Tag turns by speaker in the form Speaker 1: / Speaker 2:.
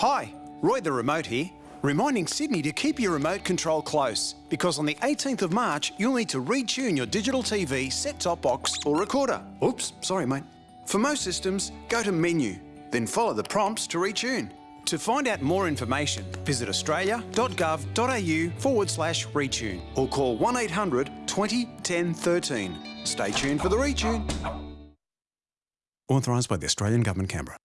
Speaker 1: Hi, Roy the Remote here, reminding Sydney to keep your remote control close because on the 18th of March you'll need to retune your digital TV, set-top box or recorder. Oops, sorry mate. For most systems, go to Menu, then follow the prompts to retune. To find out more information, visit australia.gov.au forward slash retune or call 1800 20 10 13. Stay tuned for the retune. Authorised by the Australian Government, Canberra.